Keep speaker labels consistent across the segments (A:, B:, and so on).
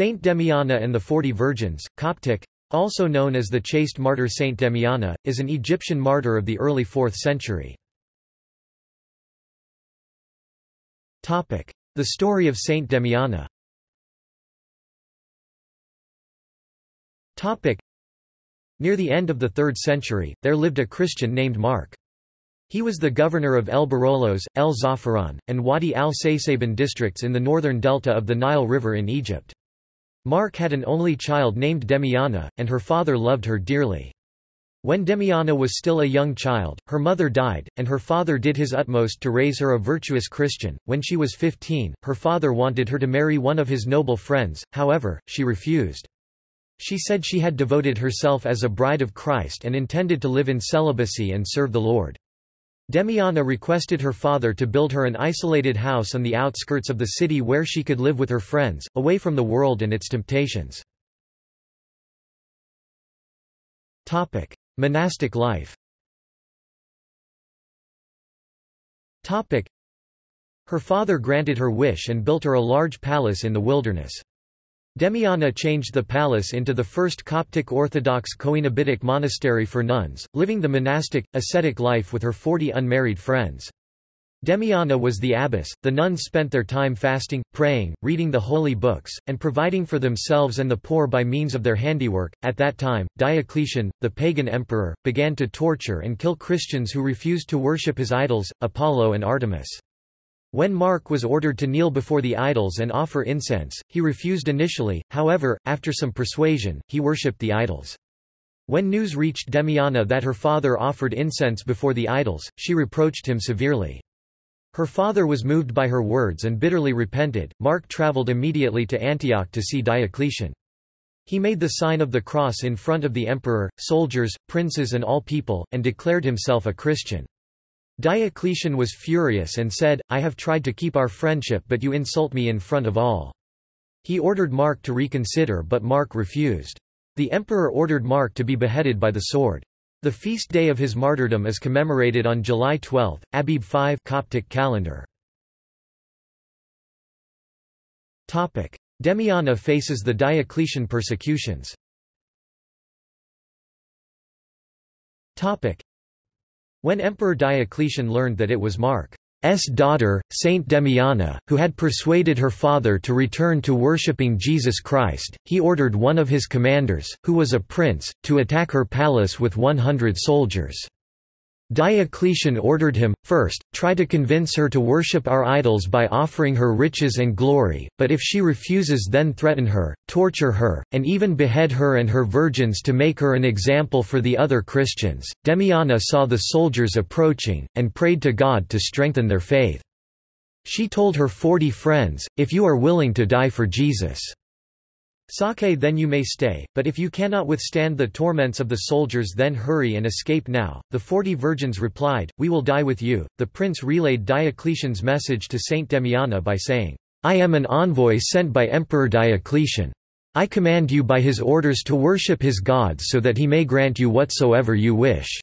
A: Saint Demiana and the Forty Virgins, Coptic, also known as the chaste martyr Saint Demiana, is an Egyptian martyr of the early 4th century. The story of Saint Demiana Near the end of the 3rd century, there lived a Christian named Mark. He was the governor of El Barolos, El Zafaran, and Wadi al-Saysaban districts in the northern delta of the Nile River in Egypt. Mark had an only child named Demiana, and her father loved her dearly. When Demiana was still a young child, her mother died, and her father did his utmost to raise her a virtuous Christian. When she was 15, her father wanted her to marry one of his noble friends, however, she refused. She said she had devoted herself as a bride of Christ and intended to live in celibacy and serve the Lord. Demiana requested her father to build her an isolated house on the outskirts of the city where she could live with her friends, away from the world and its temptations. Monastic life Her father granted her wish and built her a large palace in the wilderness. Demiana changed the palace into the first Coptic Orthodox Coenobitic monastery for nuns, living the monastic, ascetic life with her forty unmarried friends. Demiana was the abbess. The nuns spent their time fasting, praying, reading the holy books, and providing for themselves and the poor by means of their handiwork. At that time, Diocletian, the pagan emperor, began to torture and kill Christians who refused to worship his idols, Apollo and Artemis. When Mark was ordered to kneel before the idols and offer incense, he refused initially, however, after some persuasion, he worshipped the idols. When news reached Demiana that her father offered incense before the idols, she reproached him severely. Her father was moved by her words and bitterly repented. Mark traveled immediately to Antioch to see Diocletian. He made the sign of the cross in front of the emperor, soldiers, princes and all people, and declared himself a Christian. Diocletian was furious and said, I have tried to keep our friendship but you insult me in front of all. He ordered Mark to reconsider but Mark refused. The emperor ordered Mark to be beheaded by the sword. The feast day of his martyrdom is commemorated on July 12, Abib 5 Coptic calendar. Topic: Demiana faces the Diocletian persecutions when Emperor Diocletian learned that it was Mark's daughter, Saint Demiana, who had persuaded her father to return to worshipping Jesus Christ, he ordered one of his commanders, who was a prince, to attack her palace with 100 soldiers. Diocletian ordered him, first, try to convince her to worship our idols by offering her riches and glory, but if she refuses then threaten her, torture her, and even behead her and her virgins to make her an example for the other Christians. Demiana saw the soldiers approaching, and prayed to God to strengthen their faith. She told her forty friends, if you are willing to die for Jesus, Sake then you may stay, but if you cannot withstand the torments of the soldiers then hurry and escape now. The forty virgins replied, We will die with you. The prince relayed Diocletian's message to Saint Demiana by saying, I am an envoy sent by Emperor Diocletian. I command you by his orders to worship his gods so that he may grant you whatsoever you wish.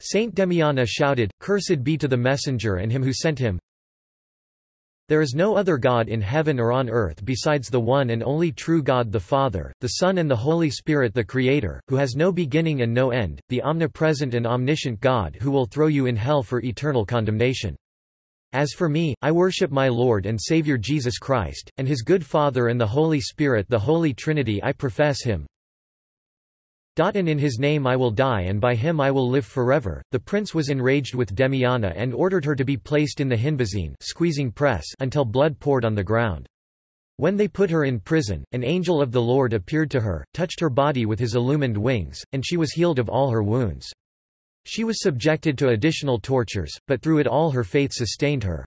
A: Saint Demiana shouted, Cursed be to the messenger and him who sent him, there is no other God in heaven or on earth besides the one and only true God the Father, the Son and the Holy Spirit the Creator, who has no beginning and no end, the omnipresent and omniscient God who will throw you in hell for eternal condemnation. As for me, I worship my Lord and Savior Jesus Christ, and his good Father and the Holy Spirit the Holy Trinity I profess him, and in his name I will die and by him I will live forever. The prince was enraged with Demiana and ordered her to be placed in the hinbazine squeezing press until blood poured on the ground. When they put her in prison, an angel of the Lord appeared to her, touched her body with his illumined wings, and she was healed of all her wounds. She was subjected to additional tortures, but through it all her faith sustained her.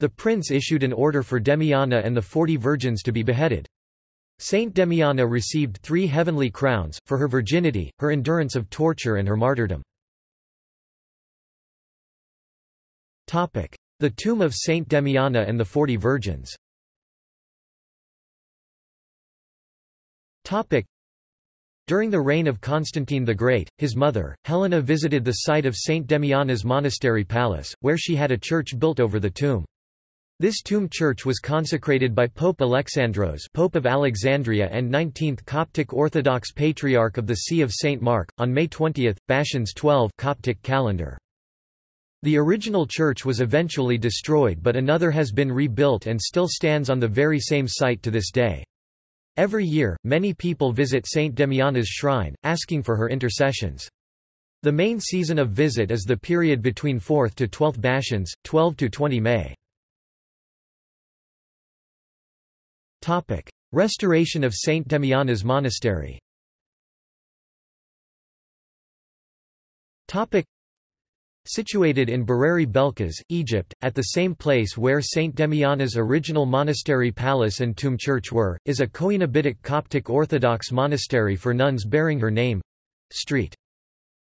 A: The prince issued an order for Demiana and the forty virgins to be beheaded. Saint Demiana received three heavenly crowns, for her virginity, her endurance of torture and her martyrdom. The tomb of Saint Demiana and the Forty Virgins During the reign of Constantine the Great, his mother, Helena visited the site of Saint Demiana's monastery palace, where she had a church built over the tomb. This tomb church was consecrated by Pope Alexandros Pope of Alexandria and 19th Coptic Orthodox Patriarch of the See of St. Mark, on May 20, Bashans 12 Coptic calendar. The original church was eventually destroyed but another has been rebuilt and still stands on the very same site to this day. Every year, many people visit St. Demiana's shrine, asking for her intercessions. The main season of visit is the period between 4th to 12th Bashans, 12 to 20 May. Restoration of Saint Demiana's monastery. Situated in Bereri Belkaz, Egypt, at the same place where Saint Demiana's original monastery palace and tomb church were, is a Coenobitic Coptic Orthodox monastery for nuns bearing her name. Street.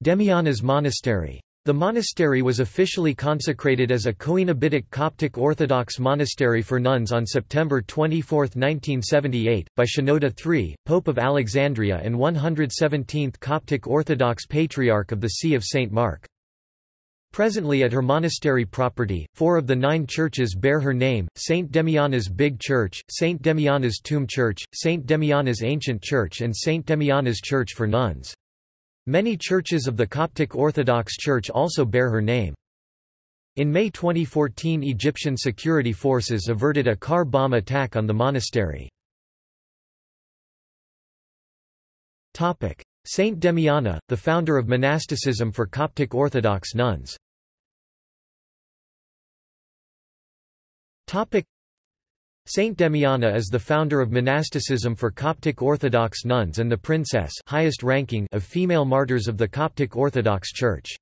A: Demiana's Monastery. The monastery was officially consecrated as a Coenobitic Coptic Orthodox monastery for nuns on September 24, 1978, by Shenouda III, Pope of Alexandria and 117th Coptic Orthodox Patriarch of the See of St. Mark. Presently at her monastery property, four of the nine churches bear her name, St. Demiana's Big Church, St. Demiana's Tomb Church, St. Demiana's Ancient Church and St. Demiana's Church for Nuns. Many churches of the Coptic Orthodox Church also bear her name. In May 2014 Egyptian security forces averted a car bomb attack on the monastery. Saint Demiana, the founder of monasticism for Coptic Orthodox nuns Saint Demiana is the founder of monasticism for Coptic Orthodox nuns and the princess highest ranking of female martyrs of the Coptic Orthodox Church.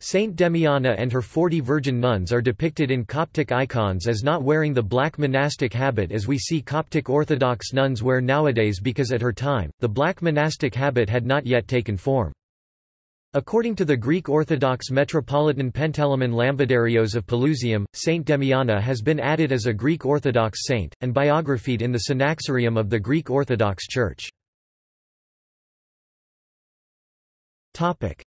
A: Saint Demiana and her forty virgin nuns are depicted in Coptic icons as not wearing the black monastic habit as we see Coptic Orthodox nuns wear nowadays because at her time, the black monastic habit had not yet taken form. According to the Greek Orthodox Metropolitan Panteleimon Lambadarios of Pelusium, Saint Demiana has been added as a Greek Orthodox saint, and biographied in the Synaxarium of the Greek Orthodox Church.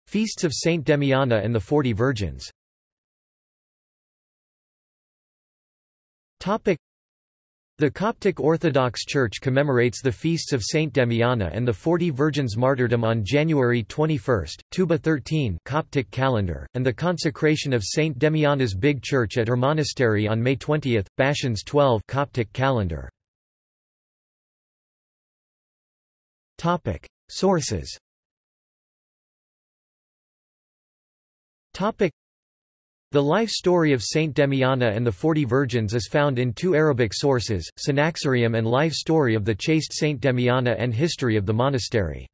A: Feasts of Saint Demiana and the Forty Virgins the Coptic Orthodox Church commemorates the feasts of Saint Demiana and the Forty Virgins' martyrdom on January 21, Tuba 13 Coptic calendar, and the consecration of Saint Demiana's Big Church at her monastery on May 20, Bashans 12 Coptic calendar. Sources the life story of Saint Demiana and the Forty Virgins is found in two Arabic sources, Synaxarium and Life Story of the Chaste Saint Demiana and History of the Monastery.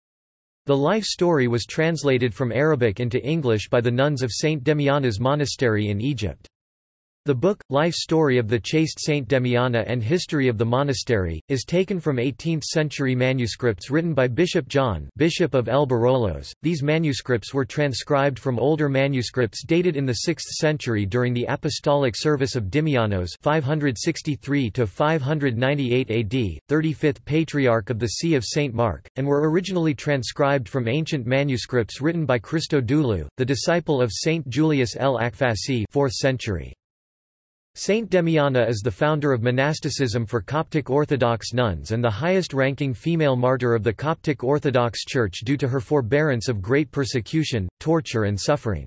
A: The life story was translated from Arabic into English by the nuns of Saint Demiana's monastery in Egypt. The book, Life Story of the Chaste Saint Demiana and History of the Monastery, is taken from 18th-century manuscripts written by Bishop John Bishop of El Barolos. These manuscripts were transcribed from older manuscripts dated in the 6th century during the Apostolic Service of Dimianos 563–598 AD, 35th Patriarch of the See of St. Mark, and were originally transcribed from ancient manuscripts written by Christodoulou, the disciple of Saint Julius el Akfasi 4th century. Saint Demiana is the founder of monasticism for Coptic Orthodox nuns and the highest-ranking female martyr of the Coptic Orthodox Church due to her forbearance of great persecution, torture and suffering.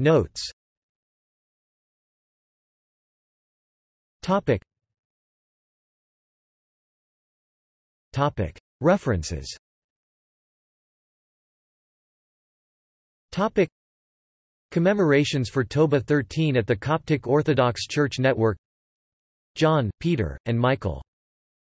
A: Notes. References Commemorations for Toba 13 at the Coptic Orthodox Church Network John, Peter, and Michael.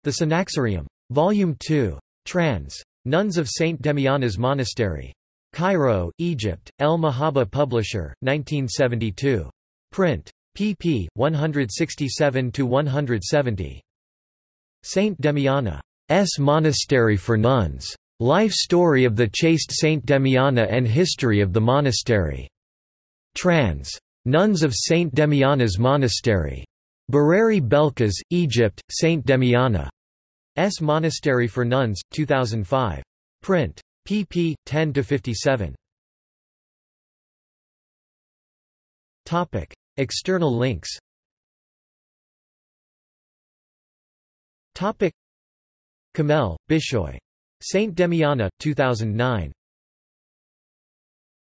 A: The Synaxarium. Volume 2. Trans. Nuns of St. Demiana's Monastery. Cairo, Egypt, El Mahaba Publisher, 1972. Print. pp. 167–170. St. Demiana's Monastery for Nuns. Life Story of the Chaste Saint Demiana and History of the Monastery. Trans. Nuns of Saint Demiana's Monastery. Bereri Belkaz, Egypt, Saint Demiana. S. Monastery for Nuns, 2005. Print. pp. 10–57. External links Kamel, Bishoy. Saint Demiana, 2009.